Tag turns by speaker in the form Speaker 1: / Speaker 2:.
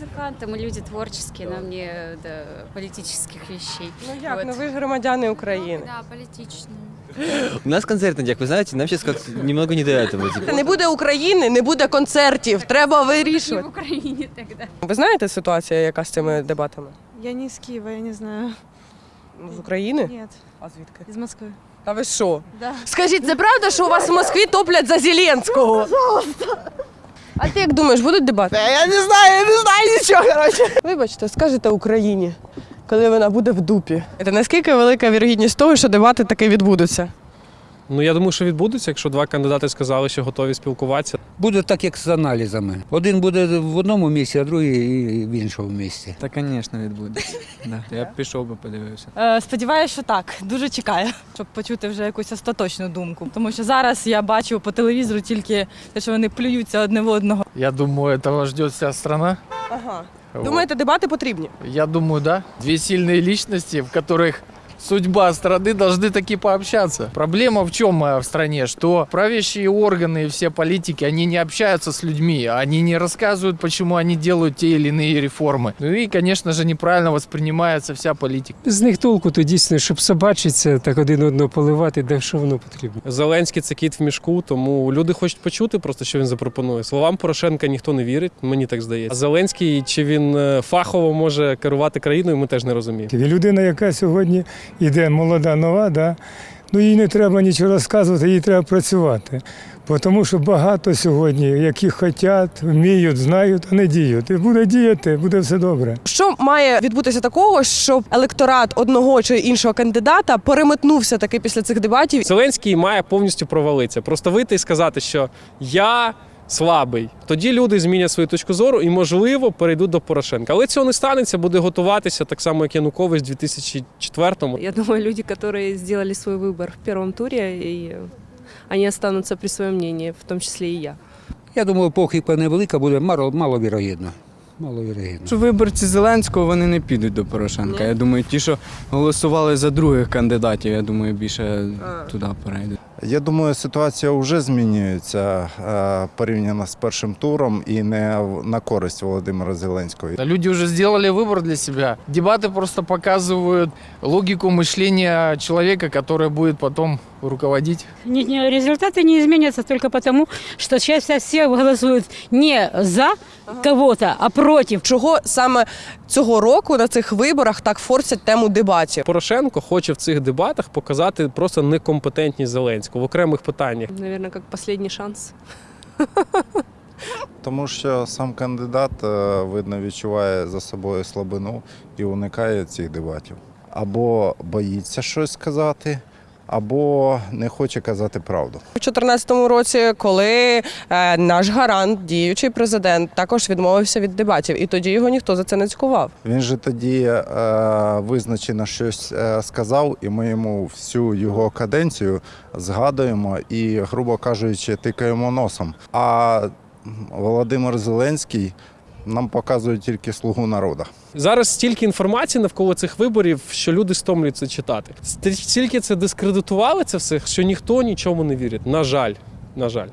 Speaker 1: Музыканты, мы люди творческие, нам не до политических вещей.
Speaker 2: Ну як,
Speaker 1: Вот.
Speaker 2: ну ви ж громадяни України.
Speaker 1: Да, политичные.
Speaker 3: У нас концерт на днях, вы знаете, нам сейчас как немного не до этого. типа.
Speaker 2: Не буде України, не буде концертів. Треба
Speaker 1: Не
Speaker 2: вирішувати.
Speaker 1: в Украине тогда.
Speaker 2: Ви знаєте ситуацію, яка з цими дебатами?
Speaker 4: Я не из Киева, я не знаю.
Speaker 2: Ну, З України?
Speaker 4: Нет,
Speaker 2: А звідки?
Speaker 4: из Москвы.
Speaker 2: Та ви що?
Speaker 4: Да.
Speaker 2: Скажіть, це правда, що у вас в Москві топлять за Зеленського? А ти як думаєш, будуть дебати?
Speaker 5: Я не знаю, я не знаю нічого, коротше.
Speaker 2: Вибачте, скажете Україні, коли вона буде в дупі. Це наскільки велика вірогідність того, що дебати таки відбудуться?
Speaker 6: Ну я думаю, що відбудеться, якщо два кандидати сказали, що готові спілкуватися.
Speaker 7: Буде так, як з аналізами. Один буде в одному місці, а другий в іншому місці.
Speaker 8: Та, звісно, відбудеться. Да. Я б пішов би подивився.
Speaker 9: Е, Сподіваюся, що так. Дуже чекаю, щоб почути вже якусь остаточну думку. Тому що зараз я бачу по телевізору тільки те, що вони плюються одне в одного.
Speaker 5: Я думаю, этого ждет вся страна.
Speaker 2: Ага.
Speaker 5: Вот.
Speaker 2: Думаєте, дебати потрібні?
Speaker 5: Я думаю, да. Две сильные личности, в которых судьба страны должны таки пообщаться. Проблема в чем э, в стране? Что правящие органы и все политики, они не общаются с людьми, они не рассказывают, почему они делают те или иные реформы. Ну и, конечно же, неправильно воспринимается вся политика.
Speaker 10: З них толку то дійсно, щоб собачитися, так один одного поливати, де що воно потрібно.
Speaker 6: Зеленський це кіт в мішку, тому люди хочуть почути просто, що він запропонує. Словам Порошенка ніхто не вірить, мені так здається. А Зеленський чи він е, фахово може керувати країною, ми теж не розуміємо.
Speaker 10: І людина, яка сьогодні йде молода, нова, да, ну їй не треба нічого розказувати, їй треба працювати. Бо Тому що багато сьогодні, які хочуть, вміють, знають, а не діють. І буде діяти, буде все добре.
Speaker 2: Що має відбутися такого, щоб електорат одного чи іншого кандидата переметнувся таки після цих дебатів?
Speaker 6: Зеленський має повністю провалитися. Просто вийти і сказати, що я слабий. Тоді люди змінять свою точку зору і, можливо, перейдуть до Порошенка. Але цього не станеться, буде готуватися так само, як Янукович в 2004-му.
Speaker 4: Я думаю, люди, которые сделали свой выбор в первом туре, и они останутся при своем мнении, в том числе и я.
Speaker 7: Я думаю, похибка невелика буде мало, маловірогідно. Маловірогідно.
Speaker 8: Що виборці Зеленського вони не підуть до Порошенка. Я думаю, ті, що голосували за других кандидатів, я думаю, більше туди перейдуть.
Speaker 11: Я думаю, ситуація вже змінюється е, порівняно з першим туром і не в- на користь Володимира Зеленського.
Speaker 5: Да Люди уже сделали выбор для себя. Дебаты просто показывают логику мышления человека, который будет потом руководить.
Speaker 9: Ні, ні, результати не зміняться тільки тому, що зараз всі голосують не за кого-то, а проти.
Speaker 2: Чого саме цього року на цих виборах так форсять тему дебатів?
Speaker 6: Порошенко хоче в цих дебатах показати просто некомпетентність Зеленського в окремих питаннях.
Speaker 4: Навірно, як останній шанс.
Speaker 11: Тому що сам кандидат, е, видно, відчуває за собою слабину і уникає цих дебатів. Або боїться щось сказати, або не хоче казати правду.
Speaker 2: У 2014 році, коли е, наш гарант, діючий президент, також відмовився від дебатів, і тоді його ніхто за це не цькував.
Speaker 11: Він же тоді е, визначено щось е, сказав, і ми йому всю його каденцію згадуємо і, грубо кажучи, тикаємо носом. А Володимир Зеленський нам показують тільки слугу народу.
Speaker 6: Зараз стільки інформації навколо цих виборів, що люди стомлюються читати. Стільки це дискредитували це все, що ніхто нічому не вірить. На жаль, на жаль.